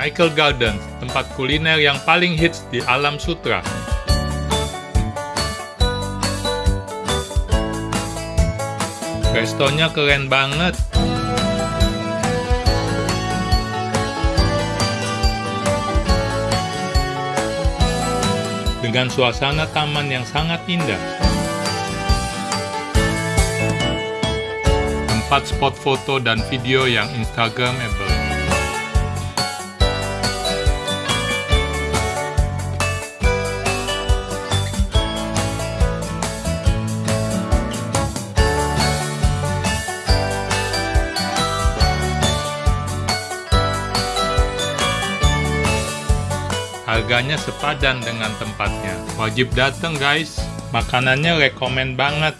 Michael Garden, tempat kuliner yang paling hits di alam sutra. Restonya keren banget. Dengan suasana taman yang sangat indah. Tempat spot foto dan video yang instagramable. Harganya sepadan dengan tempatnya. Wajib dateng guys. Makanannya rekomen banget.